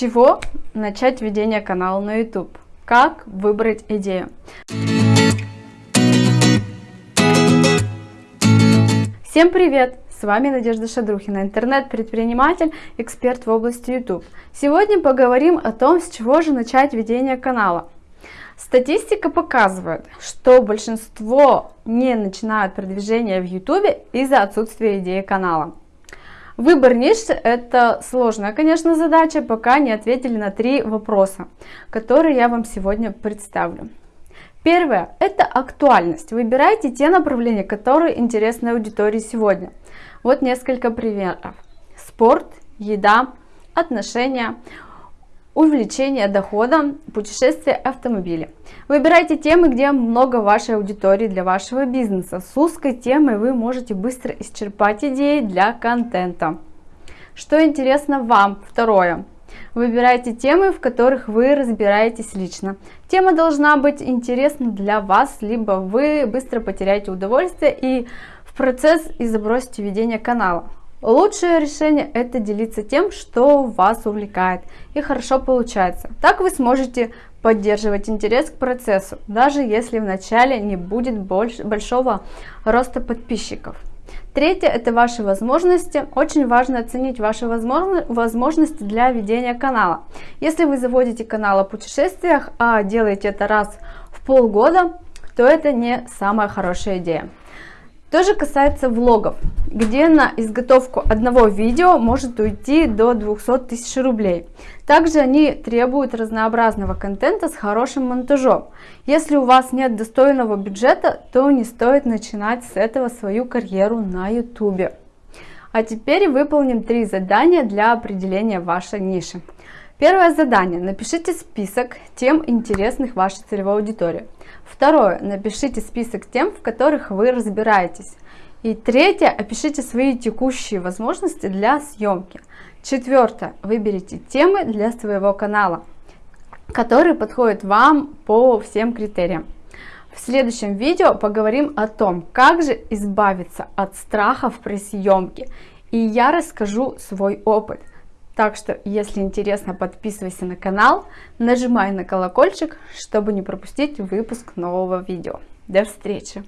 чего начать ведение канала на YouTube? Как выбрать идею? Всем привет! С вами Надежда Шадрухина, интернет-предприниматель, эксперт в области YouTube. Сегодня поговорим о том, с чего же начать ведение канала. Статистика показывает, что большинство не начинают продвижение в YouTube из-за отсутствия идеи канала. Выбор ниши – это сложная, конечно, задача, пока не ответили на три вопроса, которые я вам сегодня представлю. Первое – это актуальность. Выбирайте те направления, которые интересны аудитории сегодня. Вот несколько примеров. Спорт, еда, отношения, увеличение дохода, путешествия, автомобили. Выбирайте темы, где много вашей аудитории для вашего бизнеса. С узкой темой вы можете быстро исчерпать идеи для контента. Что интересно вам? Второе. Выбирайте темы, в которых вы разбираетесь лично. Тема должна быть интересна для вас, либо вы быстро потеряете удовольствие и в процесс и забросите ведение канала. Лучшее решение это делиться тем, что вас увлекает и хорошо получается. Так вы сможете поддерживать интерес к процессу, даже если в начале не будет больше, большого роста подписчиков. Третье – это ваши возможности. Очень важно оценить ваши возможности для ведения канала. Если вы заводите канал о путешествиях, а делаете это раз в полгода, то это не самая хорошая идея. То же касается влогов, где на изготовку одного видео может уйти до 200 тысяч рублей. Также они требуют разнообразного контента с хорошим монтажом. Если у вас нет достойного бюджета, то не стоит начинать с этого свою карьеру на YouTube. А теперь выполним три задания для определения вашей ниши. Первое задание. Напишите список тем интересных вашей целевой аудитории. Второе. Напишите список тем, в которых вы разбираетесь. И третье. Опишите свои текущие возможности для съемки. Четвертое. Выберите темы для своего канала, которые подходят вам по всем критериям. В следующем видео поговорим о том, как же избавиться от страхов при съемке. И я расскажу свой опыт. Так что, если интересно, подписывайся на канал, нажимай на колокольчик, чтобы не пропустить выпуск нового видео. До встречи!